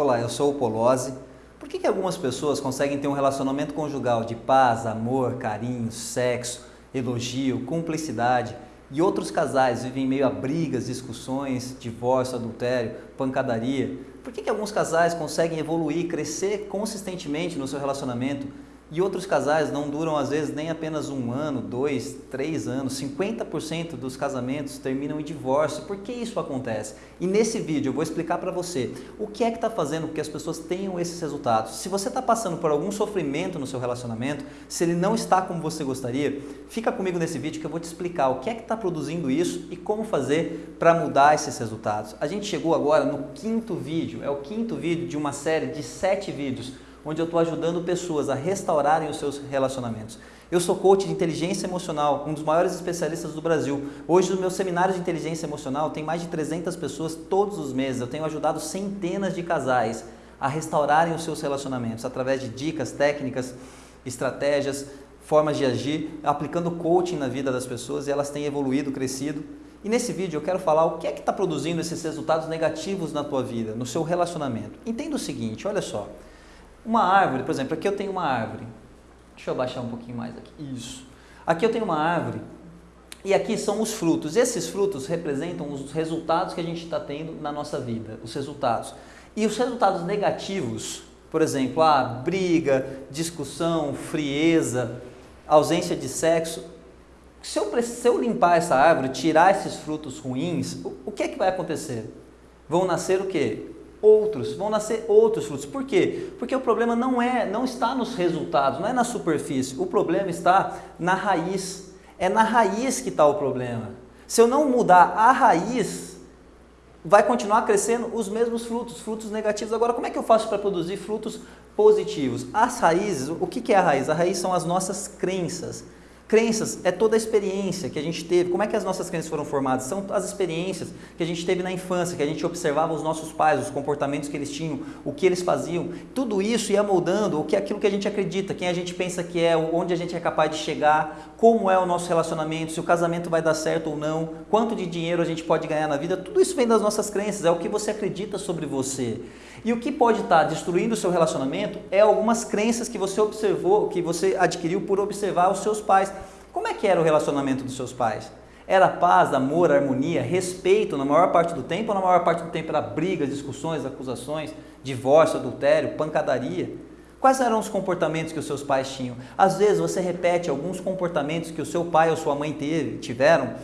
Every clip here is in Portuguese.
Olá, eu sou o Polozzi. Por que, que algumas pessoas conseguem ter um relacionamento conjugal de paz, amor, carinho, sexo, elogio, cumplicidade e outros casais vivem meio a brigas, discussões, divórcio, adultério, pancadaria? Por que, que alguns casais conseguem evoluir, crescer consistentemente no seu relacionamento e outros casais não duram às vezes nem apenas um ano, dois, três anos. 50% dos casamentos terminam em divórcio. Por que isso acontece? E nesse vídeo eu vou explicar para você o que é que está fazendo com que as pessoas tenham esses resultados. Se você está passando por algum sofrimento no seu relacionamento, se ele não está como você gostaria, fica comigo nesse vídeo que eu vou te explicar o que é que está produzindo isso e como fazer para mudar esses resultados. A gente chegou agora no quinto vídeo, é o quinto vídeo de uma série de sete vídeos onde eu estou ajudando pessoas a restaurarem os seus relacionamentos. Eu sou coach de inteligência emocional, um dos maiores especialistas do Brasil. Hoje, nos meus seminários de inteligência emocional, tem mais de 300 pessoas todos os meses. Eu tenho ajudado centenas de casais a restaurarem os seus relacionamentos através de dicas, técnicas, estratégias, formas de agir, aplicando coaching na vida das pessoas e elas têm evoluído, crescido. E nesse vídeo eu quero falar o que é que está produzindo esses resultados negativos na tua vida, no seu relacionamento. Entenda o seguinte, olha só. Uma árvore, por exemplo, aqui eu tenho uma árvore. Deixa eu baixar um pouquinho mais aqui. Isso. Aqui eu tenho uma árvore e aqui são os frutos. Esses frutos representam os resultados que a gente está tendo na nossa vida, os resultados. E os resultados negativos, por exemplo, a briga, discussão, frieza, ausência de sexo. Se eu, se eu limpar essa árvore, tirar esses frutos ruins, o, o que é que vai acontecer? Vão nascer o quê? Outros, vão nascer outros frutos. Por quê? Porque o problema não é, não está nos resultados, não é na superfície. O problema está na raiz. É na raiz que está o problema. Se eu não mudar a raiz, vai continuar crescendo os mesmos frutos, frutos negativos. Agora, como é que eu faço para produzir frutos positivos? As raízes, o que é a raiz? A raiz são as nossas crenças. Crenças é toda a experiência que a gente teve. Como é que as nossas crenças foram formadas? São as experiências que a gente teve na infância, que a gente observava os nossos pais, os comportamentos que eles tinham, o que eles faziam. Tudo isso ia moldando o que aquilo que a gente acredita, quem a gente pensa que é, onde a gente é capaz de chegar, como é o nosso relacionamento, se o casamento vai dar certo ou não, quanto de dinheiro a gente pode ganhar na vida. Tudo isso vem das nossas crenças, é o que você acredita sobre você. E o que pode estar destruindo o seu relacionamento é algumas crenças que você observou, que você adquiriu por observar os seus pais. Como é que era o relacionamento dos seus pais? Era paz, amor, harmonia, respeito na maior parte do tempo ou na maior parte do tempo era brigas, discussões, acusações, divórcio, adultério, pancadaria? Quais eram os comportamentos que os seus pais tinham? Às vezes você repete alguns comportamentos que o seu pai ou sua mãe teve, tiveram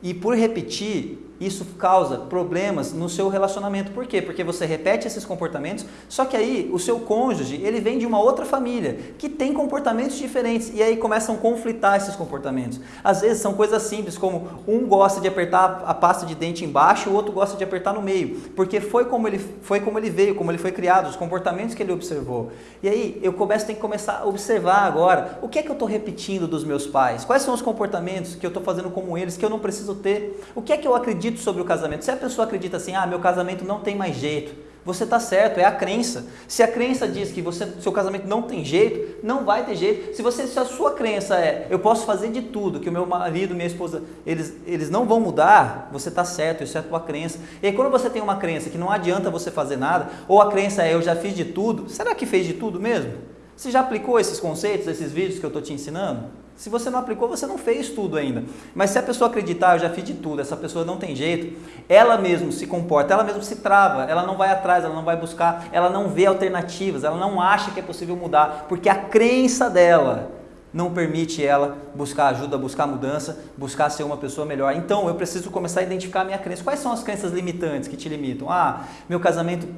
e por repetir isso causa problemas no seu relacionamento. Por quê? Porque você repete esses comportamentos, só que aí o seu cônjuge, ele vem de uma outra família, que tem comportamentos diferentes, e aí começam a conflitar esses comportamentos. Às vezes são coisas simples, como um gosta de apertar a pasta de dente embaixo, o outro gosta de apertar no meio, porque foi como ele, foi como ele veio, como ele foi criado, os comportamentos que ele observou. E aí eu começo, tenho que começar a observar agora, o que é que eu estou repetindo dos meus pais? Quais são os comportamentos que eu estou fazendo como eles, que eu não preciso ter? O que é que eu acredito acredito sobre o casamento. Se a pessoa acredita assim, ah, meu casamento não tem mais jeito, você está certo, é a crença. Se a crença diz que você, seu casamento não tem jeito, não vai ter jeito. Se, você, se a sua crença é, eu posso fazer de tudo, que o meu marido, minha esposa, eles, eles não vão mudar, você está certo, isso é a tua crença. E aí, quando você tem uma crença que não adianta você fazer nada, ou a crença é, eu já fiz de tudo, será que fez de tudo mesmo? Você já aplicou esses conceitos, esses vídeos que eu estou te ensinando? Se você não aplicou, você não fez tudo ainda. Mas se a pessoa acreditar, eu já fiz de tudo, essa pessoa não tem jeito, ela mesmo se comporta, ela mesmo se trava, ela não vai atrás, ela não vai buscar, ela não vê alternativas, ela não acha que é possível mudar, porque a crença dela não permite ela buscar ajuda, buscar mudança, buscar ser uma pessoa melhor. Então, eu preciso começar a identificar a minha crença. Quais são as crenças limitantes que te limitam? Ah, meu casamento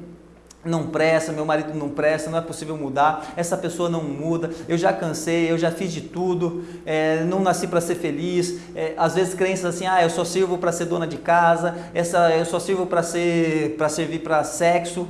não presta, meu marido não presta, não é possível mudar, essa pessoa não muda, eu já cansei, eu já fiz de tudo, é, não nasci para ser feliz, é, às vezes crenças assim, ah, eu só sirvo para ser dona de casa, essa, eu só sirvo para ser, para servir para sexo,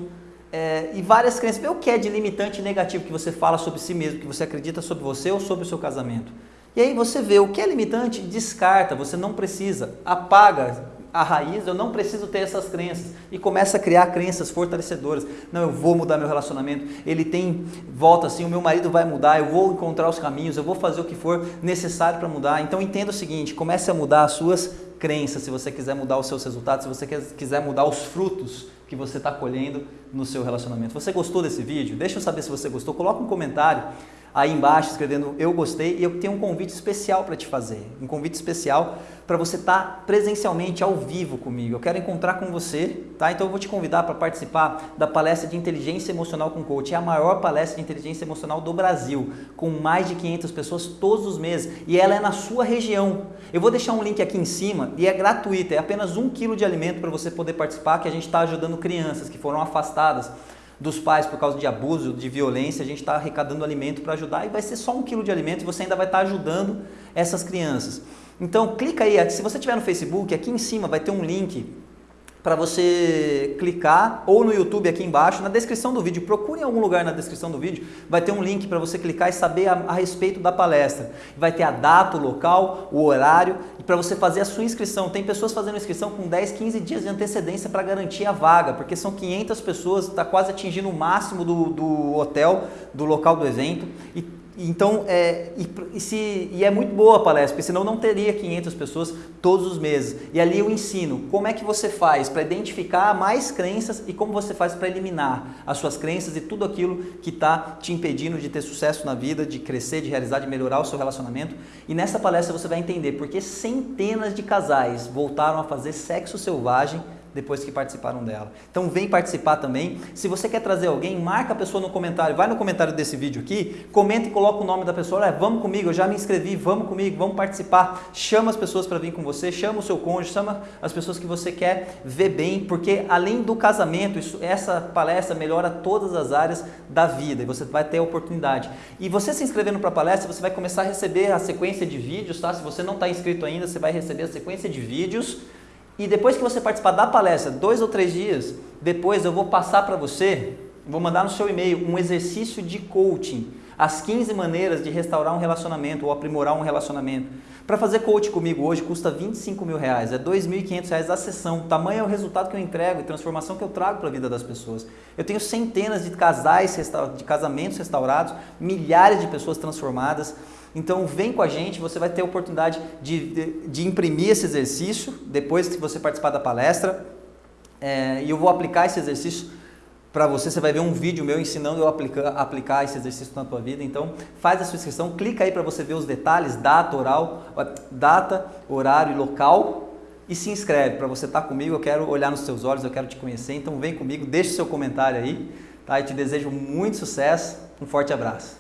é, e várias crenças. O que é de limitante negativo que você fala sobre si mesmo, que você acredita sobre você ou sobre o seu casamento? E aí você vê o que é limitante, descarta, você não precisa, apaga, a raiz, eu não preciso ter essas crenças. E começa a criar crenças fortalecedoras. Não, eu vou mudar meu relacionamento. Ele tem volta assim, o meu marido vai mudar, eu vou encontrar os caminhos, eu vou fazer o que for necessário para mudar. Então entenda o seguinte, comece a mudar as suas crenças, se você quiser mudar os seus resultados, se você quiser mudar os frutos que você está colhendo no seu relacionamento. Você gostou desse vídeo? Deixa eu saber se você gostou. Coloca um comentário aí embaixo escrevendo eu gostei e eu tenho um convite especial para te fazer. Um convite especial para você estar tá presencialmente ao vivo comigo. Eu quero encontrar com você, tá? Então eu vou te convidar para participar da palestra de inteligência emocional com coach. É a maior palestra de inteligência emocional do Brasil, com mais de 500 pessoas todos os meses e ela é na sua região. Eu vou deixar um link aqui em cima e é gratuito, é apenas um quilo de alimento para você poder participar, que a gente está ajudando crianças que foram afastadas dos pais por causa de abuso, de violência, a gente está arrecadando alimento para ajudar e vai ser só um quilo de alimento e você ainda vai estar tá ajudando essas crianças. Então clica aí, se você estiver no Facebook, aqui em cima vai ter um link para você clicar ou no YouTube aqui embaixo, na descrição do vídeo, procure em algum lugar na descrição do vídeo, vai ter um link para você clicar e saber a, a, respeito da palestra. Vai ter a data, o local, o horário e para você fazer a sua inscrição. Tem pessoas fazendo inscrição com 10, 15 dias de antecedência para garantir a vaga, porque são 500 pessoas, está quase atingindo o máximo do, do hotel, do local do evento e então, é, e, e, se, e é muito boa a palestra, porque senão não teria 500 pessoas todos os meses. E ali eu ensino como é que você faz para identificar mais crenças e como você faz para eliminar as suas crenças e tudo aquilo que está te impedindo de ter sucesso na vida, de crescer, de realizar, de melhorar o seu relacionamento. E nessa palestra você vai entender porque centenas de casais voltaram a fazer sexo selvagem depois que participaram dela. Então vem participar também. Se você quer trazer alguém, marca a pessoa no comentário, vai no comentário desse vídeo aqui, comenta e coloca o nome da pessoa, Olha, vamos comigo, eu já me inscrevi, vamos comigo, vamos participar. Chama as pessoas para vir com você, chama o seu cônjuge, chama as pessoas que você quer ver bem, porque além do casamento, isso, essa palestra melhora todas as áreas da vida e você vai ter a oportunidade. E você se inscrevendo para a palestra, você vai começar a receber a sequência de vídeos, tá? Se você não está inscrito ainda, você vai receber a sequência de vídeos e depois que você participar da palestra, dois ou três dias, depois eu vou passar para você, vou mandar no seu e-mail um exercício de coaching, as 15 maneiras de restaurar um relacionamento ou aprimorar um relacionamento. Para fazer coaching comigo hoje custa 25 mil reais, é 2.500 reais a sessão. Tamanho é o resultado que eu entrego e transformação que eu trago para a vida das pessoas. Eu tenho centenas de casais, de casamentos restaurados, milhares de pessoas transformadas. Então vem com a gente, você vai ter a oportunidade de, de, de imprimir esse exercício depois que você participar da palestra. É, e eu vou aplicar esse exercício para você, você vai ver um vídeo meu ensinando eu aplicar, aplicar esse exercício na tua vida. Então, faz a sua inscrição, clica aí para você ver os detalhes, data, oral, data, horário e local e se inscreve para você estar tá comigo. Eu quero olhar nos seus olhos, eu quero te conhecer. Então, vem comigo, deixe seu comentário aí, tá? Eu te desejo muito sucesso. Um forte abraço.